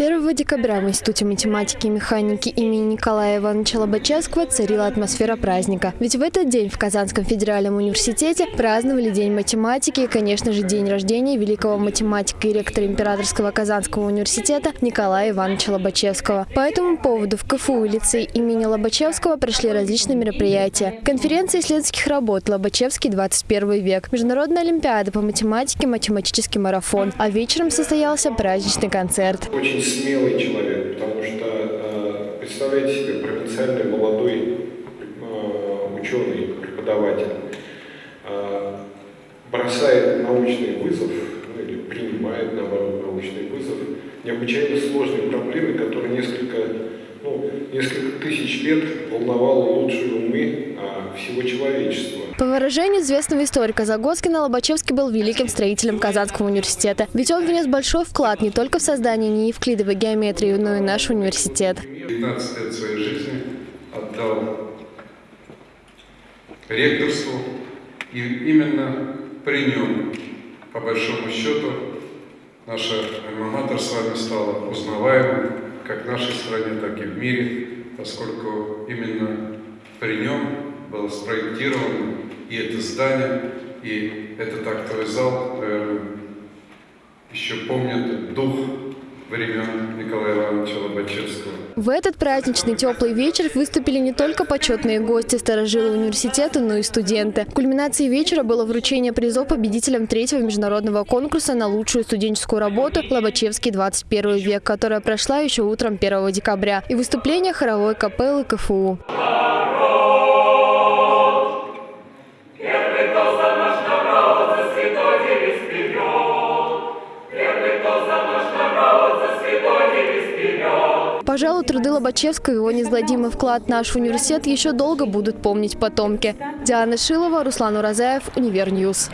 1 декабря в Институте математики и механики имени Николая Ивановича Лобачевского царила атмосфера праздника. Ведь в этот день в Казанском федеральном университете праздновали День математики и, конечно же, день рождения великого математика и ректора Императорского Казанского университета Николая Ивановича Лобачевского. По этому поводу в КФУ и лицей имени Лобачевского прошли различные мероприятия. Конференция исследовательских работ «Лобачевский 21 век», Международная олимпиада по математике, математический марафон, а вечером состоялся праздничный концерт. Очень смелый человек, потому что, э, представляете себе, провинциальный молодой э, ученый, преподаватель, э, бросает научный вызов, ну, или принимает, наоборот, научный вызов, необычайно сложной проблемы, которая несколько, ну, несколько тысяч лет волновала лучшие умы всего человечества. По выражению известного историка Загоскина, Лобачевский был великим строителем Казанского университета. Ведь он внес большой вклад не только в создание неевклидовой геометрии, но и наш университет. 15 лет своей жизни отдал ректорству, и именно при нем, по большому счету, наша альма с вами стала узнаваемой как в нашей стране, так и в мире, поскольку именно при нем было спроектировано и это здание, и этот актовый зал, наверное, еще помнят дух времен Николая Ивановича Лобачевского. В этот праздничный теплый вечер выступили не только почетные гости старожилы университета, но и студенты. Кульминацией вечера было вручение призов победителям третьего международного конкурса на лучшую студенческую работу «Лобачевский 21 век», которая прошла еще утром 1 декабря, и выступление хоровой капеллы КФУ. Пожалуй, труды Лобачевского и его неизгладимый вклад в наш университет еще долго будут помнить потомки. Диана Шилова, Руслан Уразаев, UniverNews.